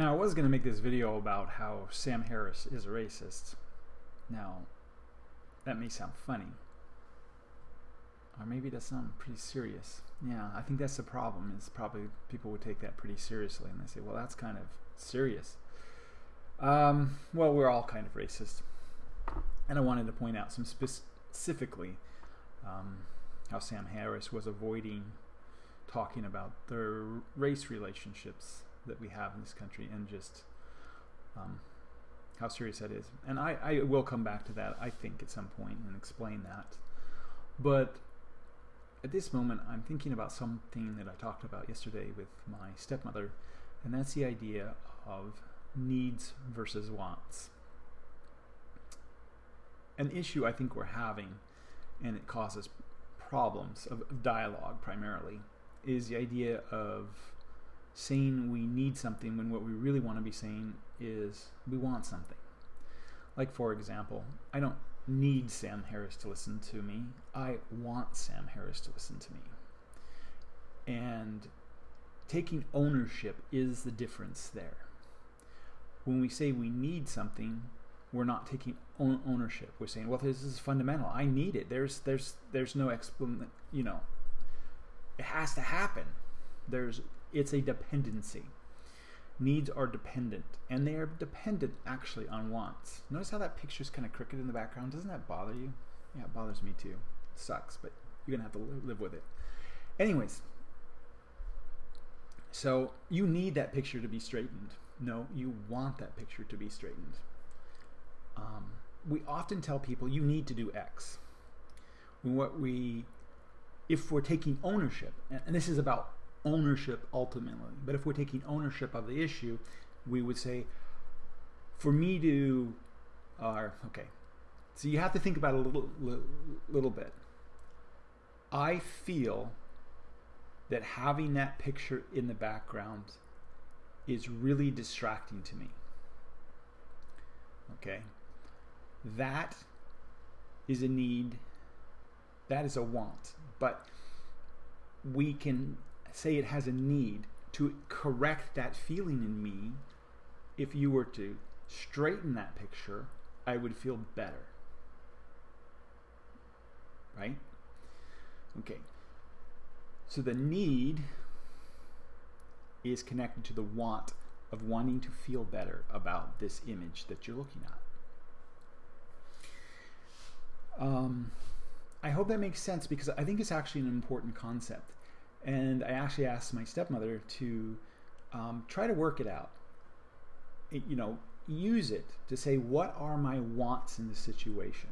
Now, I was going to make this video about how Sam Harris is a racist. Now, that may sound funny. Or maybe does sound pretty serious. Yeah, I think that's the problem, is probably people would take that pretty seriously and they say, well, that's kind of serious. Um, well, we're all kind of racist. And I wanted to point out some specifically um, how Sam Harris was avoiding talking about the race relationships that we have in this country and just um, how serious that is. And I, I will come back to that, I think, at some point and explain that. But at this moment, I'm thinking about something that I talked about yesterday with my stepmother, and that's the idea of needs versus wants. An issue I think we're having, and it causes problems of dialogue primarily, is the idea of saying we need something when what we really want to be saying is we want something. Like, for example, I don't need Sam Harris to listen to me. I want Sam Harris to listen to me. And taking ownership is the difference there. When we say we need something, we're not taking ownership. We're saying, well, this is fundamental. I need it. There's, there's, there's no explanation. You know, it has to happen. There's it's a dependency. Needs are dependent, and they are dependent actually on wants. Notice how that picture is kind of crooked in the background? Doesn't that bother you? Yeah, it bothers me too. It sucks, but you're to have to live with it. Anyways, so you need that picture to be straightened. No, you want that picture to be straightened. Um, we often tell people you need to do X. What we, if we're taking ownership, and this is about ownership ultimately. But if we're taking ownership of the issue, we would say, for me to, or uh, okay, so you have to think about a little, little, little bit. I feel that having that picture in the background is really distracting to me. Okay? That is a need, that is a want. But we can say it has a need to correct that feeling in me, if you were to straighten that picture, I would feel better. Right? Okay. So the need is connected to the want of wanting to feel better about this image that you're looking at. Um, I hope that makes sense because I think it's actually an important concept. And I actually asked my stepmother to um, try to work it out. It, you know, use it to say, what are my wants in this situation?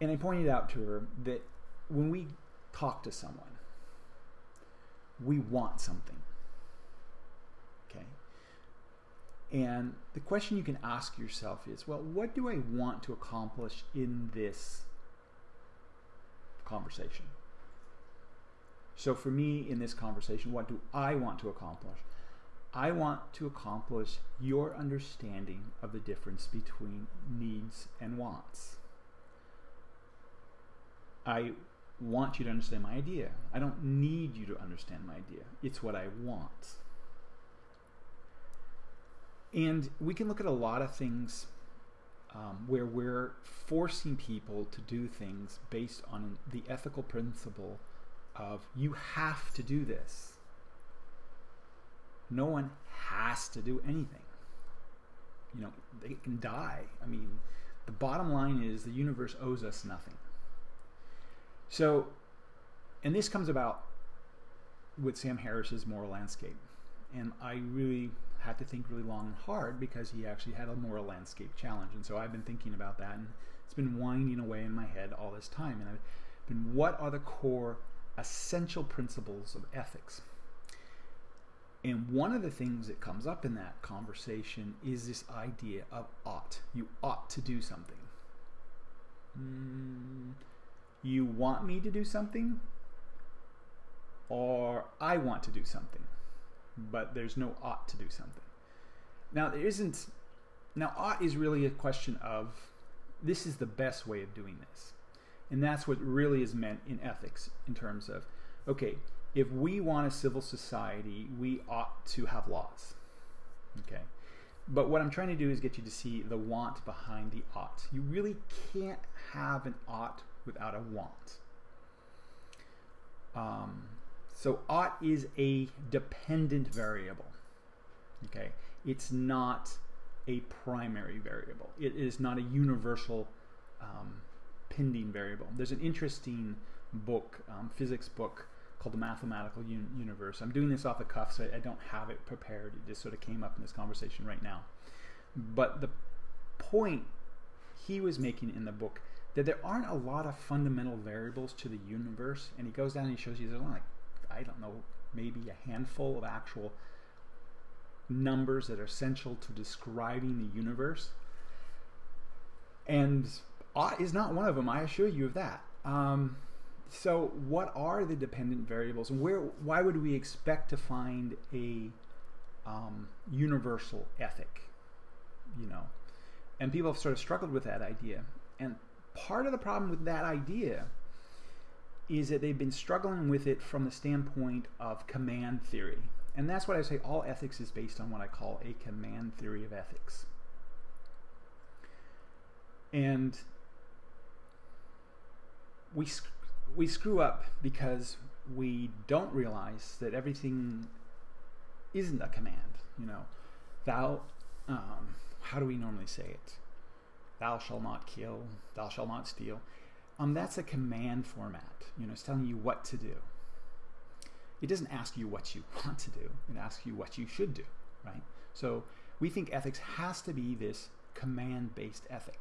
And I pointed out to her that when we talk to someone, we want something. Okay? And the question you can ask yourself is, well, what do I want to accomplish in this conversation? So for me in this conversation, what do I want to accomplish? I want to accomplish your understanding of the difference between needs and wants. I want you to understand my idea. I don't need you to understand my idea. It's what I want. And we can look at a lot of things um, where we're forcing people to do things based on the ethical principle of you have to do this. No one has to do anything. You know, they can die. I mean, the bottom line is the universe owes us nothing. So, and this comes about with Sam Harris's moral landscape. And I really had to think really long and hard because he actually had a moral landscape challenge. And so I've been thinking about that and it's been winding away in my head all this time. And I've been, what are the core essential principles of ethics. And one of the things that comes up in that conversation is this idea of ought. You ought to do something. Mm, you want me to do something? Or I want to do something. But there's no ought to do something. Now, there isn't. Now, ought is really a question of this is the best way of doing this. And that's what really is meant in ethics in terms of, okay, if we want a civil society, we ought to have laws. Okay. But what I'm trying to do is get you to see the want behind the ought. You really can't have an ought without a want. Um, so ought is a dependent variable. Okay, it's not a primary variable. It is not a universal um, pending variable. There's an interesting book, um, physics book, called The Mathematical Un Universe. I'm doing this off the cuff, so I don't have it prepared. It just sort of came up in this conversation right now. But the point he was making in the book that there aren't a lot of fundamental variables to the universe, and he goes down and he shows you there's like I don't know, maybe a handful of actual numbers that are essential to describing the universe. And is not one of them. I assure you of that. Um, so, what are the dependent variables, and where? Why would we expect to find a um, universal ethic? You know, and people have sort of struggled with that idea. And part of the problem with that idea is that they've been struggling with it from the standpoint of command theory. And that's what I say all ethics is based on what I call a command theory of ethics. And we we screw up because we don't realize that everything isn't a command. You know, thou, um, how do we normally say it? Thou shall not kill, thou shall not steal. Um, that's a command format. You know, it's telling you what to do. It doesn't ask you what you want to do. It asks you what you should do, right? So we think ethics has to be this command-based ethic.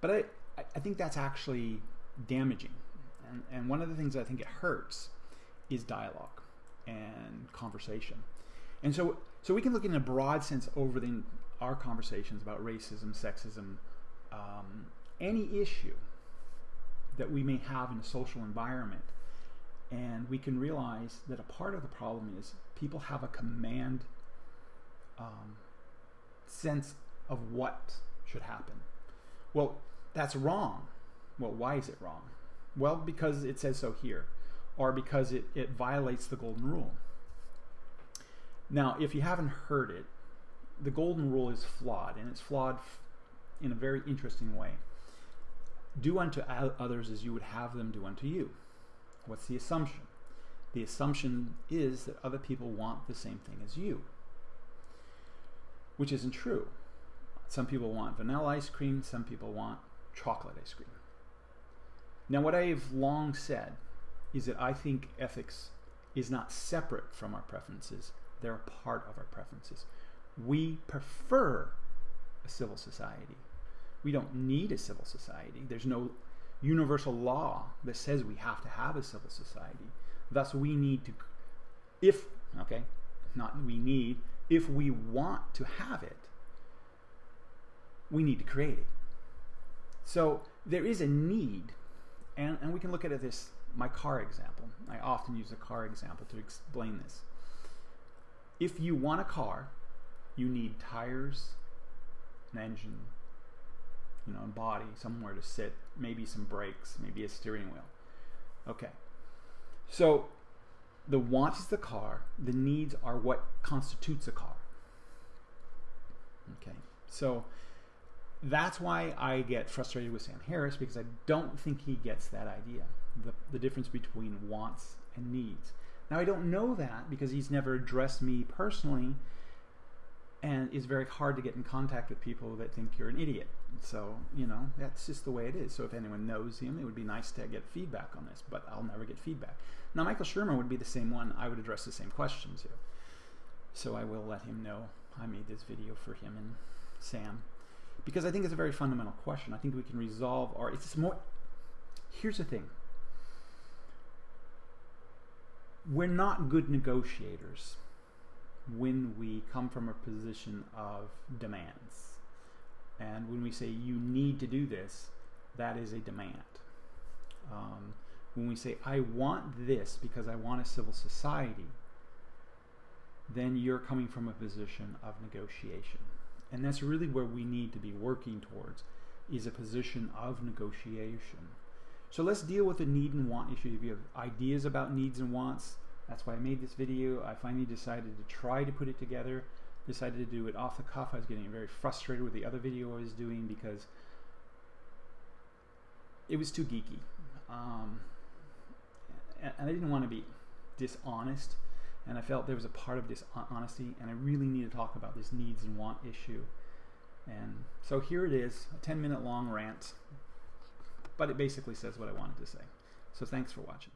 But I, I think that's actually damaging. And, and one of the things I think it hurts is dialogue and conversation. And so, so we can look in a broad sense over the, our conversations about racism, sexism, um, any issue that we may have in a social environment. And we can realize that a part of the problem is people have a command um, sense of what should happen. Well, that's wrong. Well, why is it wrong? Well, because it says so here, or because it, it violates the golden rule. Now, if you haven't heard it, the golden rule is flawed, and it's flawed in a very interesting way. Do unto others as you would have them do unto you. What's the assumption? The assumption is that other people want the same thing as you, which isn't true. Some people want vanilla ice cream, some people want chocolate ice cream. Now, what I've long said is that I think ethics is not separate from our preferences, they're a part of our preferences. We prefer a civil society. We don't need a civil society. There's no universal law that says we have to have a civil society. Thus, we need to, if, okay, not we need, if we want to have it, we need to create it. So there is a need and, and we can look at this my car example. I often use a car example to explain this. If you want a car, you need tires, an engine, you know, a body, somewhere to sit, maybe some brakes, maybe a steering wheel. Okay. So the want is the car, the needs are what constitutes a car. Okay. So that's why I get frustrated with Sam Harris because I don't think he gets that idea the, the difference between wants and needs. Now, I don't know that because he's never addressed me personally, and it's very hard to get in contact with people that think you're an idiot. So, you know, that's just the way it is. So, if anyone knows him, it would be nice to get feedback on this, but I'll never get feedback. Now, Michael Shermer would be the same one I would address the same question to. So, I will let him know I made this video for him and Sam because I think it's a very fundamental question. I think we can resolve our. It's more. Here's the thing. We're not good negotiators when we come from a position of demands. And when we say you need to do this, that is a demand. Um, when we say I want this because I want a civil society, then you're coming from a position of negotiation. And that's really where we need to be working towards is a position of negotiation. So let's deal with the need and want issue. If you have ideas about needs and wants, that's why I made this video. I finally decided to try to put it together. decided to do it off the cuff. I was getting very frustrated with the other video I was doing because it was too geeky. Um, and I didn't want to be dishonest, and I felt there was a part of this honesty, and I really need to talk about this needs and want issue. And so here it is, a 10 minute long rant, but it basically says what I wanted to say. So thanks for watching.